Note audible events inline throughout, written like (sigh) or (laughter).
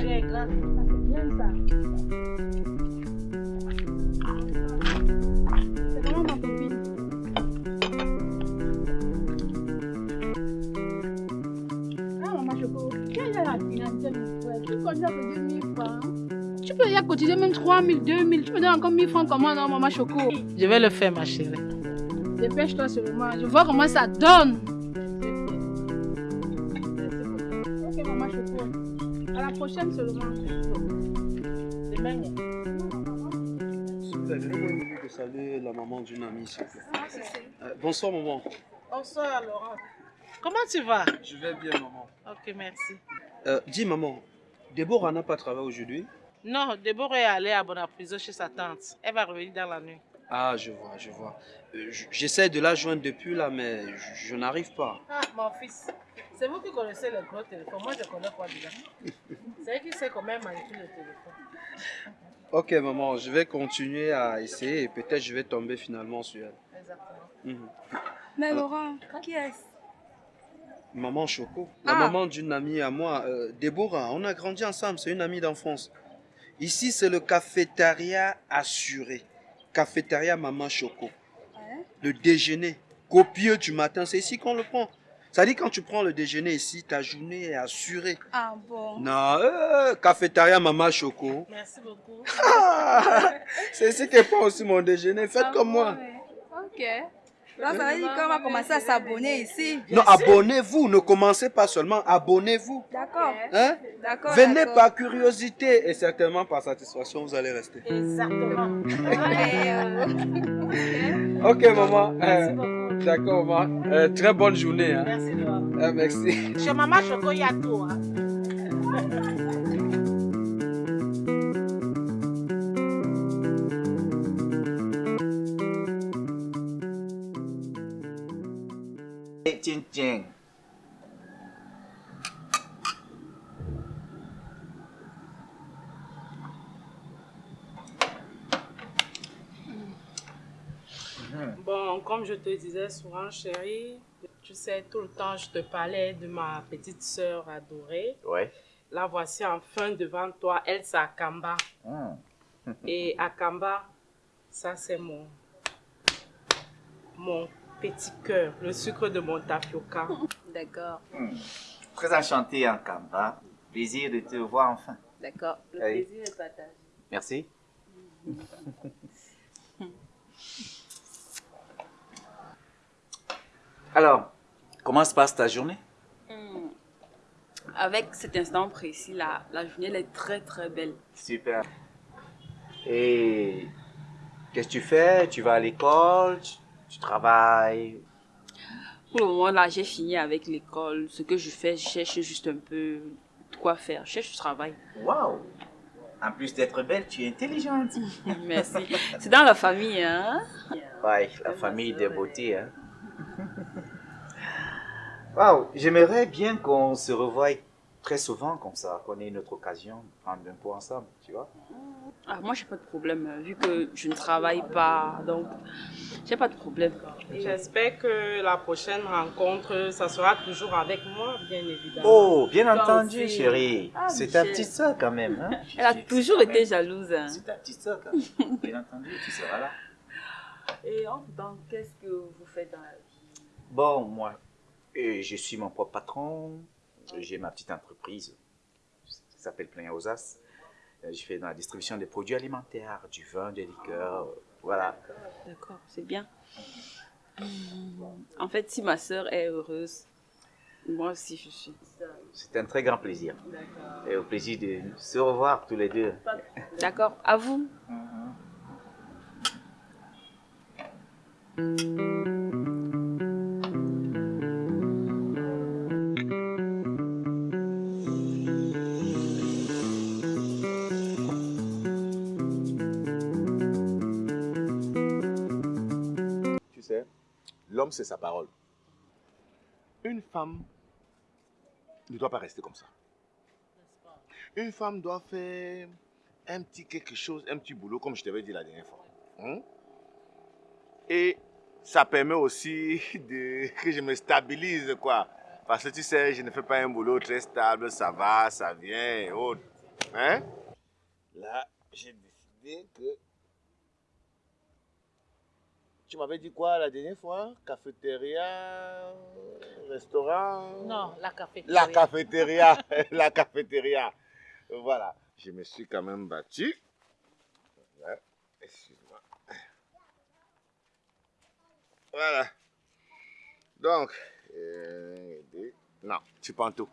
tu es grand. Ça, c'est bien ça. C'est vraiment ma copine. Ah, maman Choco, quelle est la clientèle, mon frère Tu connais que 2000 francs. Tu peux y cotiser même 3000, 2000. Tu peux donner encore 1000 francs comment, non, maman Choco? Je vais le faire, ma chérie. Dépêche-toi seulement. Je vois comment ça donne. La prochaine seulement. Super, de saluer la maman d'une amie, s'il vous plaît. Ah, c'est. Euh, bonsoir, maman. Bonsoir, Laurent. Comment tu vas? Je vais bien, maman. Ok, merci. Euh, dis, maman, Déborah n'a pas travaillé aujourd'hui Non, Déborah est allée à Bonapriso chez sa tante. Elle va revenir dans la nuit. Ah, je vois, je vois. Euh, J'essaie de la joindre depuis là, mais je, je n'arrive pas. Ah, mon fils, c'est vous qui connaissez le gros téléphone. Moi, je connais quoi déjà (laughs) C'est qui sait comment manipuler le téléphone. Ok, maman, je vais continuer à essayer et peut-être je vais tomber finalement sur elle. Exactement. Mhm. Mais Laurent, qui est-ce? Maman Choco, la Ah. maman d'une amie à moi, euh, Déborah, on a grandi ensemble, c'est une amie d'enfance. Ici, c'est le cafétéria assuré. Cafétéria Maman Choco. Ouais. Le déjeuner copieux du matin, c'est ici qu'on le prend. Ça dit quand tu prends le déjeuner ici, ta journée est assurée. Ah bon Non, euh, cafétéria Maman Choco. Merci beaucoup. Ah, c'est ici qu'elle prend aussi mon déjeuner. Faites Ah comme bon, moi. ouais. Ok. Là, ça veut dire qu'on va commencer à s'abonner ici. Non, abonnez-vous. Ne commencez pas seulement, abonnez-vous. D'accord. Hein? D'accord. Venez par curiosité et certainement par satisfaction, vous allez rester. Exactement. (laughs) Euh, Ok, maman. Merci Euh, beaucoup. D'accord, maman. Euh, très bonne journée. Hein. Merci, Laurent. Euh, merci. Chez Maman il y a tout. Hein. (laughs) Bon, comme je te disais souvent, chérie, tu sais, tout le temps, je te parlais de ma petite sœur adorée. Ouais. La voici enfin devant toi, elle, c'est Akamba. Hmm. Et Akamba, ça, c'est mon, mon petit cœur, le sucre de mon tapioca. D'accord. Hmm. Très enchanté, Ankamba. Plaisir de te voir enfin. D'accord. Le Allez. plaisir est partagé. Merci. (laughs) Alors, comment se passe ta journée? Hmm. Avec cet instant précis, là, la journée elle est très très belle. Super. Et qu'est-ce que tu fais? Tu vas à l'école? Tu, tu travailles Pour le moment, là, j'ai fini avec l'école. Ce que je fais, je cherche juste un peu de quoi faire. Je cherche du travail. Waouh En plus d'être belle, tu es intelligente. (laughs) Merci. C'est dans la famille, hein? Ouais, la famille des beautés. Hein. Waouh, j'aimerais bien qu'on se revoie très souvent comme ça, qu'on ait une autre occasion de prendre un pot ensemble, tu vois. ah, Moi, j'ai pas de problème, euh, vu que je ne travaille pas. Donc, j'ai pas de problème. J'espère que la prochaine rencontre, ça sera toujours avec moi, bien évidemment. Oh, bien Toi entendu, aussi. chérie. Ah, C'est ta petite soeur quand même. Hein? (laughs) Elle a toujours été jalouse. hein. C'est ta petite soeur quand même. Bien entendu, tu seras là. Et en temps, qu'est-ce que vous faites dans la vie? Bon, moi, euh, je suis mon propre patron. J'ai ma petite entreprise qui s'appelle Plein aux As. Euh, Je fais dans la distribution des produits alimentaires, du vin, des liqueurs, euh, voilà. D'accord, c'est bien. En fait, si ma sœur est heureuse, moi aussi je suis. C'est un très grand plaisir. Et au plaisir de se revoir tous les deux. D'accord, à vous. Tu l'homme, c'est sa parole. Une femme ne doit pas rester comme ça. Une femme doit faire un petit quelque chose, un petit boulot, comme je t'avais dit la dernière fois. Hein? Et ça permet aussi (laughs) de, que je me stabilise, quoi. Parce que tu sais, je ne fais pas un boulot très stable, ça va, ça vient et autres. Hein? Là, j'ai décidé que... Tu m'avais dit quoi la dernière fois? Cafétéria, restaurant? Non, la cafétéria. La cafétéria, (laughs) la cafétéria. Voilà. Je me suis quand même battu. Excuse-moi. Voilà. Donc, euh, non, tu prends tout.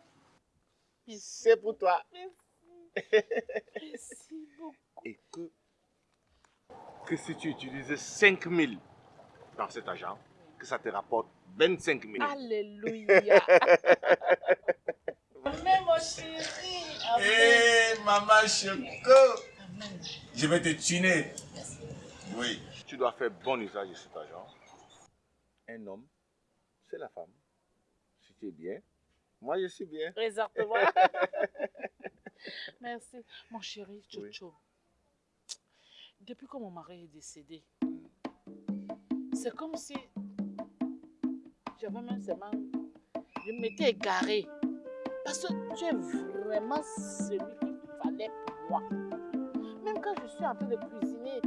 C'est pour toi. (laughs) Merci beaucoup. Et que, que si tu utilisais 5 000 dans cet argent, que ça te rapporte 25 000. Alléluia. (laughs) Amen, mon chéri. Hé, maman Choco, je vais te tuner. Oui. Tu dois faire bon usage de cet argent. Un homme, c'est la femme. Si tu es bien, moi je suis bien. Exactement. (laughs) Merci. Mon chéri, Chocho. Depuis que mon mari est décédé, c'est comme si j'avais même seulement... Je m'étais égarée. Parce que tu es vraiment celui qu'il fallait pour moi. Même quand je suis en train de cuisiner,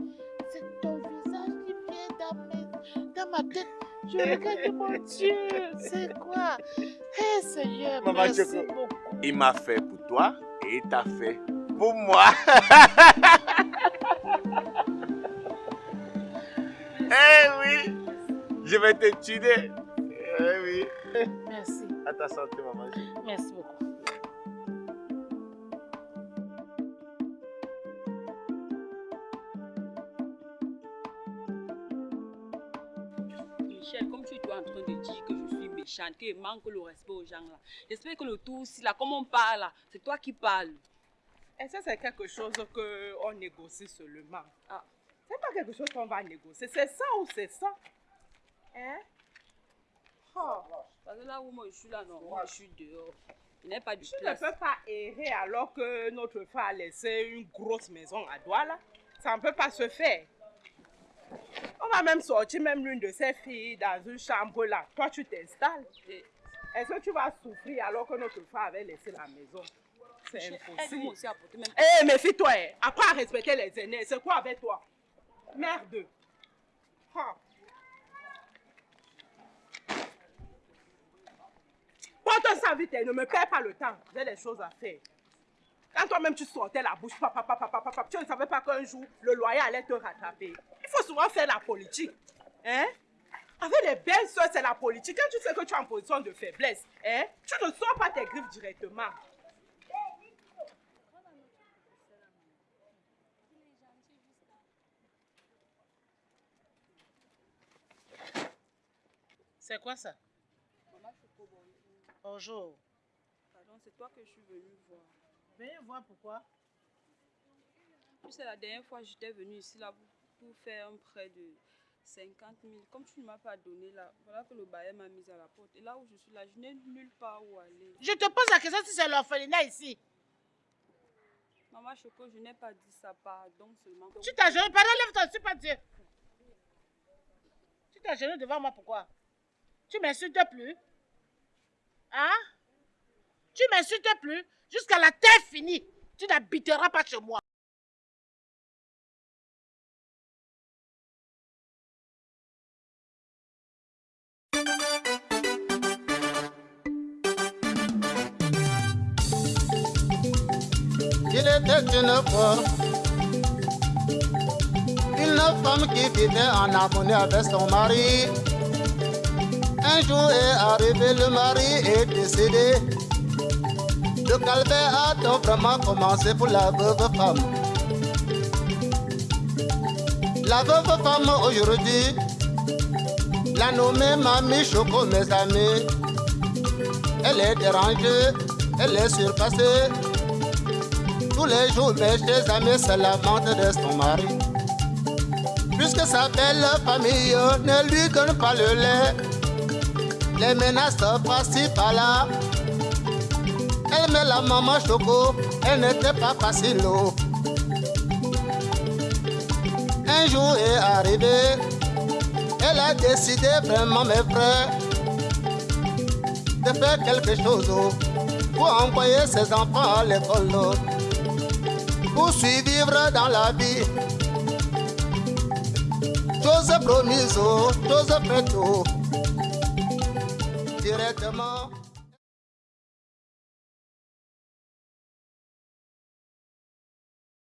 c'est ton visage qui vient dans, mes- dans ma tête. Je (laughs) regarde, mon Dieu, c'est quoi? Hé Seigneur, Maman merci Choco. beaucoup. Il m'a fait pour toi et il t'a fait pour moi. (laughs) eh oui, je vais te tuer. Eh oui. Merci, À ta santé, maman. merci beaucoup. Michel, comme tu es toi en train de dire que je suis méchante, que je manque le respect aux gens là. J'espère que le tout aussi là, comme on parle c'est toi qui parles. Et ça, c'est quelque chose qu'on négocie seulement? Ah. Pas quelque chose qu'on va négocier. C'est ça ou c'est ça? Hein? Oh, Parce que là où moi je suis là, non, moi je suis dehors. Pas tu ne peux pas errer alors que notre frère a laissé une grosse maison à Douala. Ça ne peut pas se faire. On va même sortir même l'une de ses filles dans une chambre là. Toi, tu t'installes. Et- Est-ce que tu vas souffrir alors que notre frère avait laissé la maison? C'est impossible. Eh, méfie-toi, hein. apprends à respecter les aînés? C'est quoi avec toi? Merde. Ah. Porte ça vite, ne me perds pas le temps. J'ai des choses à faire. Quand toi-même tu sortais la bouche, papa, tu ne savais pas qu'un jour le loyer allait te rattraper. Il faut souvent faire la politique. Hein? Avec les belles soeurs, c'est la politique. Tu sais que tu es en de faiblesse, hein, tu ne sors pas tes directement. C'est quoi ça? Maman Choco, bonjour. Bonjour. Pardon, c'est toi que je suis venue voir. Venez voir pourquoi. Tu sais, la dernière fois, j'étais venue ici là pour, pour faire un prêt de 50 000. Comme tu ne m'as pas donné là, voilà que le bailleur m'a mise à la porte. Et là où je suis là, je n'ai nulle part où aller. Je te pose la question si c'est l'orphelinat ici. Maman Choco, je n'ai pas dit ça, pardon seulement. Tu t'agenouilles, pardon, lève-toi, je suis pas Dieu. Tu t'agenouilles devant moi, pourquoi? Tu m'insultes plus. Hein? Tu m'insultes plus. Jusqu'à la terre finie, tu n'habiteras pas chez moi. Il était une fois une femme qui vivait en harmonie avec son mari. Un jour est arrivé, le mari est décédé. Le calvaire a donc vraiment commencé pour la veuve femme. La veuve femme aujourd'hui, la nommée Mamie Choco, mes amis. Elle est dérangée, elle est surpassée. Tous les jours, mes chers amis se lamentent de son mari. Puisque sa belle famille ne lui donne pas le lait, les menaces par-ci par-là. Elle met la maman choco, elle n'était pas facile. Un jour est arrivé, elle a décidé vraiment, mes frères, de faire quelque chose pour envoyer ses enfants à l'école, pour survivre dans la vie. Chose promise, chose faite, directement.